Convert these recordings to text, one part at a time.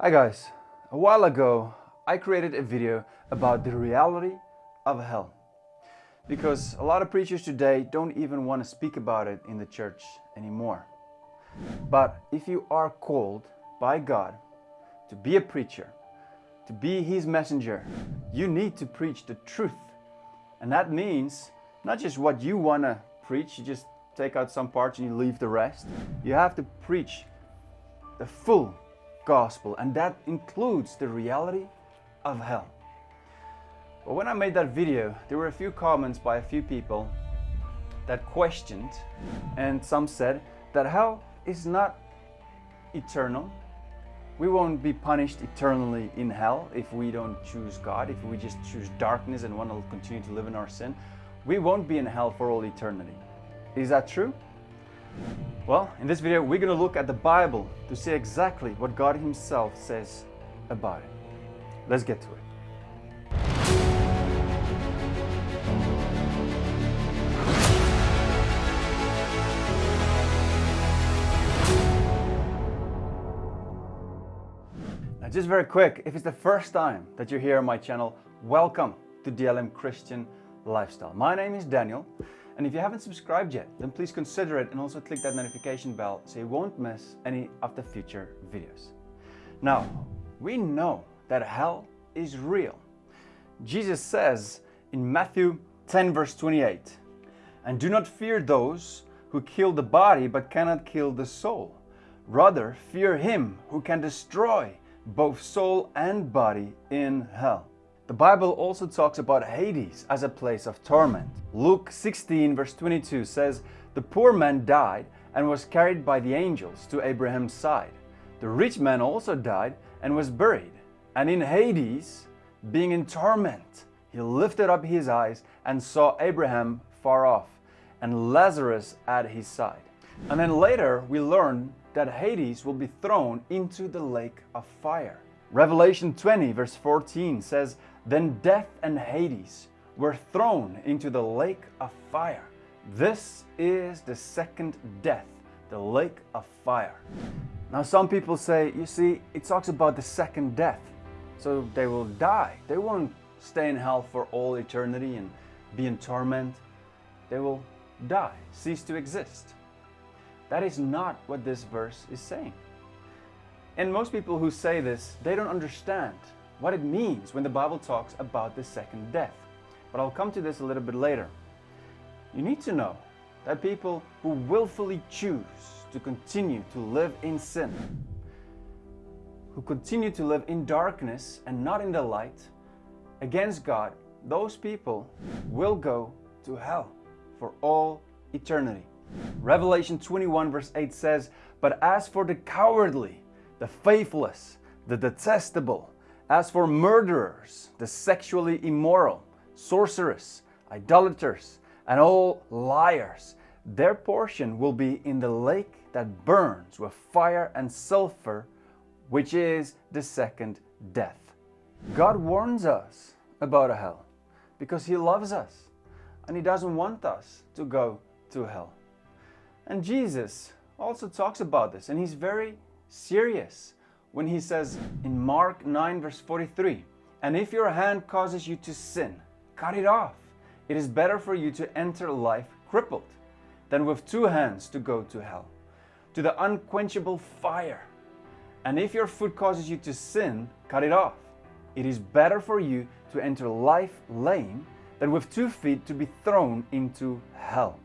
Hi guys, a while ago I created a video about the reality of hell because a lot of preachers today don't even want to speak about it in the church anymore. But if you are called by God to be a preacher, to be His messenger, you need to preach the truth. And that means not just what you want to preach, you just take out some parts and you leave the rest. You have to preach the full gospel, and that includes the reality of hell. But when I made that video, there were a few comments by a few people that questioned, and some said that hell is not eternal. We won't be punished eternally in hell if we don't choose God, if we just choose darkness and want to continue to live in our sin. We won't be in hell for all eternity. Is that true? Well, in this video, we're going to look at the Bible to see exactly what God Himself says about it. Let's get to it. Now, just very quick, if it's the first time that you're here on my channel, welcome to DLM Christian Lifestyle. My name is Daniel, and if you haven't subscribed yet, then please consider it and also click that notification bell so you won't miss any of the future videos. Now, we know that hell is real. Jesus says in Matthew 10 verse 28, And do not fear those who kill the body but cannot kill the soul. Rather, fear him who can destroy both soul and body in hell. The Bible also talks about Hades as a place of torment. Luke 16 verse 22 says, The poor man died and was carried by the angels to Abraham's side. The rich man also died and was buried. And in Hades, being in torment, he lifted up his eyes and saw Abraham far off and Lazarus at his side. And then later we learn that Hades will be thrown into the lake of fire. Revelation 20 verse 14 says, Then death and Hades were thrown into the lake of fire. This is the second death, the lake of fire. Now some people say, you see, it talks about the second death. So they will die. They won't stay in hell for all eternity and be in torment. They will die, cease to exist. That is not what this verse is saying. And most people who say this, they don't understand what it means when the Bible talks about the second death. But I'll come to this a little bit later. You need to know that people who willfully choose to continue to live in sin, who continue to live in darkness and not in the light, against God, those people will go to hell for all eternity. Revelation 21 verse 8 says, But as for the cowardly, the faithless, the detestable, as for murderers, the sexually immoral, sorcerers, idolaters, and all liars, their portion will be in the lake that burns with fire and sulfur, which is the second death. God warns us about a hell because He loves us and He doesn't want us to go to hell. And Jesus also talks about this and He's very serious when He says in Mark 9 verse 43, And if your hand causes you to sin, cut it off. It is better for you to enter life crippled than with two hands to go to hell, to the unquenchable fire. And if your foot causes you to sin, cut it off. It is better for you to enter life lame than with two feet to be thrown into hell.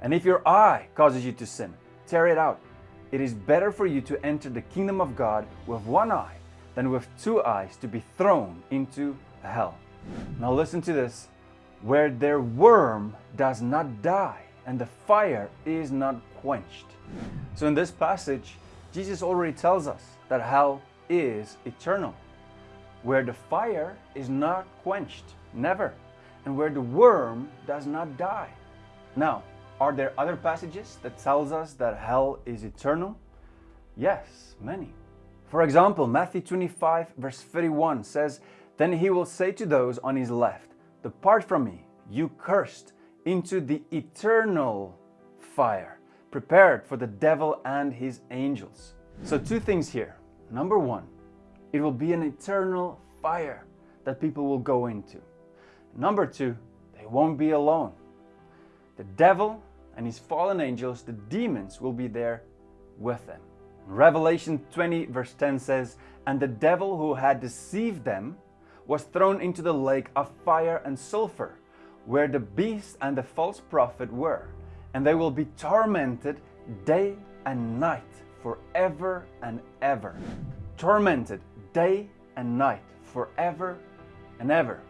And if your eye causes you to sin, tear it out. It is better for you to enter the kingdom of God with one eye than with two eyes to be thrown into hell. Now listen to this. Where their worm does not die and the fire is not quenched. So in this passage, Jesus already tells us that hell is eternal. Where the fire is not quenched, never. And where the worm does not die. Now, are there other passages that tells us that hell is eternal? Yes, many. For example, Matthew 25 verse 31 says, Then he will say to those on his left, Depart from me, you cursed, into the eternal fire, prepared for the devil and his angels. So two things here. Number one, it will be an eternal fire that people will go into. Number two, they won't be alone. The devil and his fallen angels, the demons, will be there with them. Revelation 20, verse 10 says, And the devil who had deceived them was thrown into the lake of fire and sulfur, where the beast and the false prophet were, and they will be tormented day and night forever and ever. Tormented day and night forever and ever.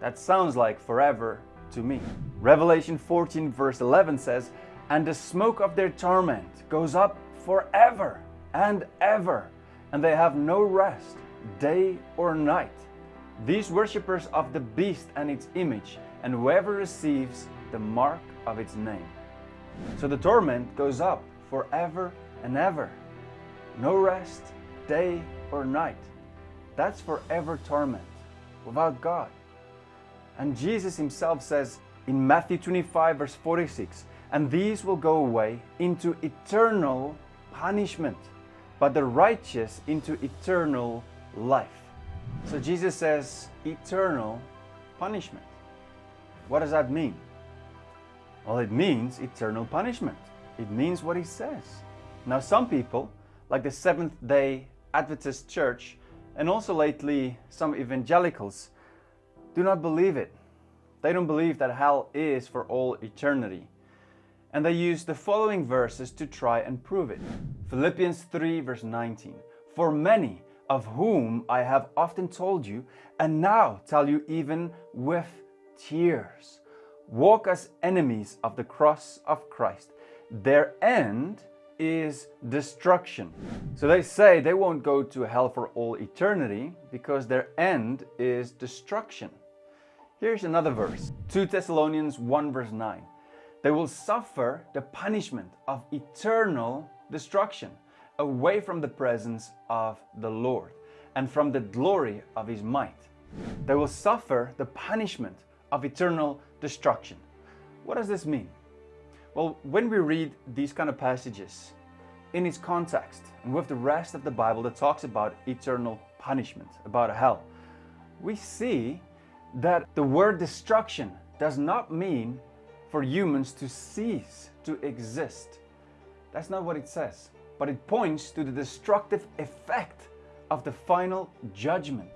That sounds like forever to me. Revelation 14, verse 11 says, And the smoke of their torment goes up forever and ever, and they have no rest, day or night. These worshippers of the beast and its image, and whoever receives the mark of its name. So the torment goes up forever and ever. No rest, day or night. That's forever torment without God. And Jesus himself says in Matthew 25, verse 46, and these will go away into eternal punishment, but the righteous into eternal life. So Jesus says eternal punishment. What does that mean? Well, it means eternal punishment. It means what he says. Now, some people, like the Seventh day Adventist Church, and also lately some evangelicals, do not believe it. They don't believe that hell is for all eternity. And they use the following verses to try and prove it. Philippians 3, verse 19. For many of whom I have often told you, and now tell you even with tears, walk as enemies of the cross of Christ. Their end is destruction. So they say they won't go to hell for all eternity because their end is destruction. Here's another verse 2 Thessalonians 1 verse 9. They will suffer the punishment of eternal destruction away from the presence of the Lord and from the glory of his might. They will suffer the punishment of eternal destruction. What does this mean? Well, when we read these kind of passages in its context and with the rest of the Bible that talks about eternal punishment, about hell, we see that the word destruction does not mean for humans to cease to exist. That's not what it says, but it points to the destructive effect of the final judgment.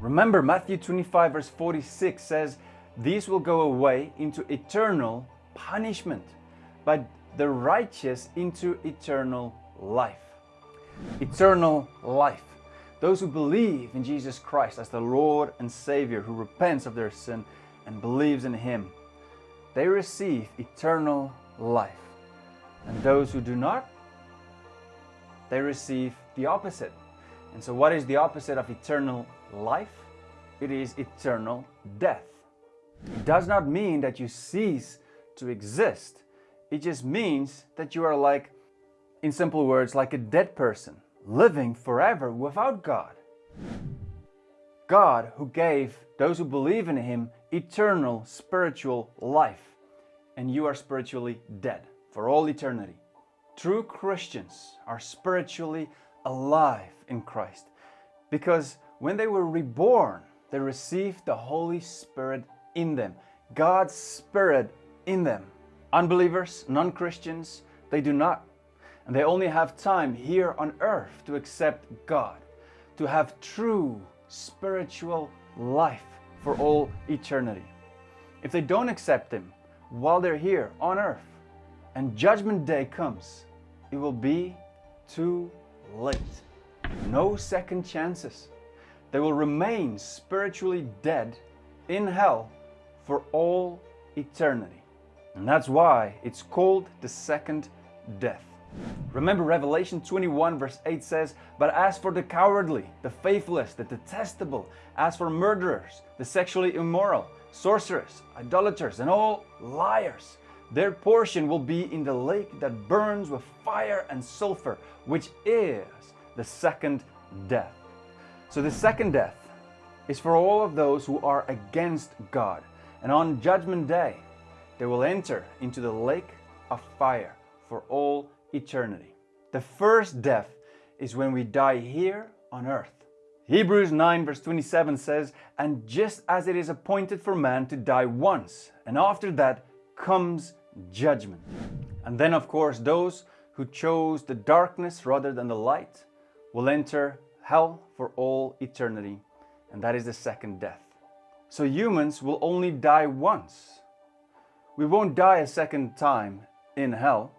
Remember, Matthew 25, verse 46 says, These will go away into eternal punishment but the righteous into eternal life. Eternal life. Those who believe in Jesus Christ as the Lord and Savior, who repents of their sin and believes in Him, they receive eternal life. And those who do not, they receive the opposite. And so, what is the opposite of eternal life? It is eternal death. It does not mean that you cease to exist. It just means that you are like, in simple words, like a dead person, living forever without God. God who gave those who believe in Him eternal spiritual life, and you are spiritually dead for all eternity. True Christians are spiritually alive in Christ because when they were reborn, they received the Holy Spirit in them, God's Spirit in them. Unbelievers, non Christians, they do not. And they only have time here on earth to accept God, to have true spiritual life for all eternity. If they don't accept Him while they're here on earth and Judgment Day comes, it will be too late. No second chances. They will remain spiritually dead in hell for all eternity. And that's why it's called the second death. Remember, Revelation 21, verse 8 says, But as for the cowardly, the faithless, the detestable, as for murderers, the sexually immoral, sorcerers, idolaters, and all liars, their portion will be in the lake that burns with fire and sulfur, which is the second death. So, the second death is for all of those who are against God. And on Judgment Day, they will enter into the lake of fire for all eternity. The first death is when we die here on earth. Hebrews 9, verse 27 says, And just as it is appointed for man to die once, and after that comes judgment. And then, of course, those who chose the darkness rather than the light will enter hell for all eternity, and that is the second death. So humans will only die once. We won't die a second time in hell.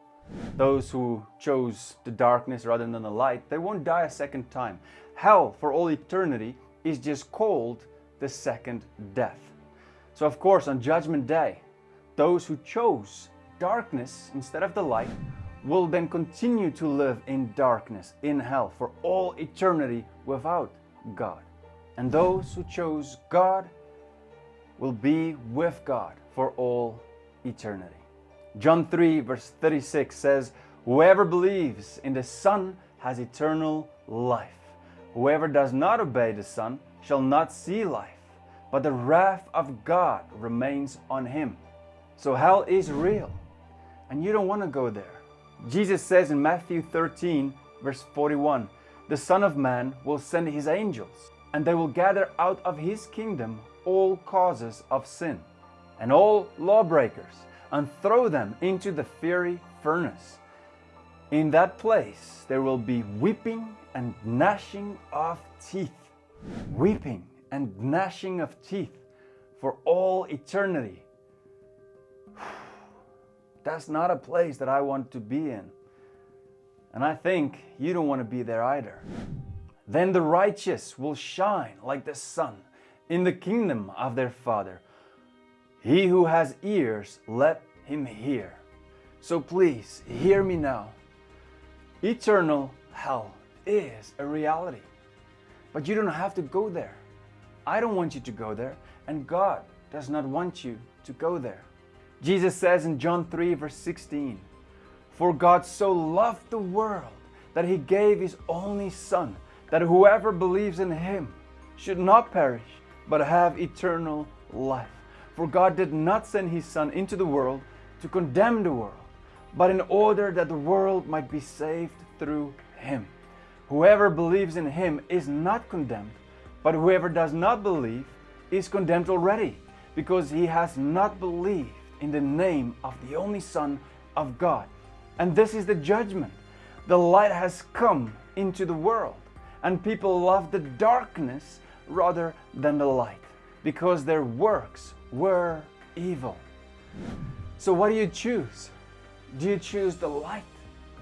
Those who chose the darkness rather than the light, they won't die a second time hell for all eternity is just called the second death. So, of course, on Judgment Day, those who chose darkness instead of the light will then continue to live in darkness, in hell, for all eternity without God. And those who chose God will be with God for all eternity. John 3, verse 36 says, Whoever believes in the Son has eternal life. Whoever does not obey the Son shall not see life, but the wrath of God remains on him. So hell is real, and you don't want to go there. Jesus says in Matthew 13, verse 41, The Son of Man will send his angels, and they will gather out of his kingdom all causes of sin and all lawbreakers, and throw them into the fiery furnace. In that place there will be weeping and gnashing of teeth. Weeping and gnashing of teeth for all eternity. That's not a place that I want to be in. And I think you don't want to be there either. Then the righteous will shine like the sun in the kingdom of their Father. He who has ears, let him hear. So please, hear me now. Eternal hell is a reality. But you don't have to go there. I don't want you to go there, and God does not want you to go there. Jesus says in John 3, verse 16, For God so loved the world that he gave his only Son, that whoever believes in him should not perish, but have eternal life. For God did not send his Son into the world to condemn the world, but in order that the world might be saved through him. Whoever believes in him is not condemned, but whoever does not believe is condemned already, because he has not believed in the name of the only Son of God. And this is the judgment. The light has come into the world, and people love the darkness rather than the light, because their works were evil. So, what do you choose? Do you choose the light,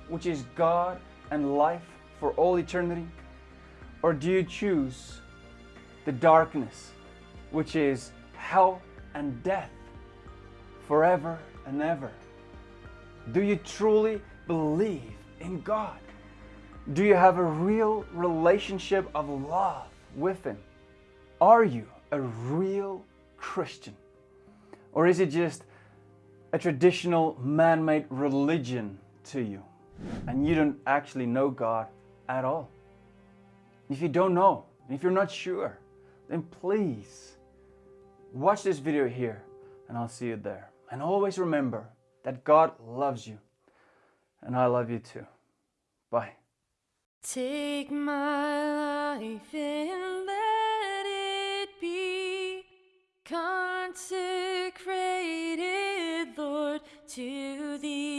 which is God and life for all eternity? Or do you choose the darkness, which is hell and death forever and ever? Do you truly believe in God? Do you have a real relationship of love with Him? Are you a real Christian? Or is it just a traditional man made religion to you and you don't actually know God at all? If you don't know, if you're not sure, then please watch this video here and I'll see you there. And always remember that God loves you and I love you too. Bye. Take my life and consecrated, Lord, to thee.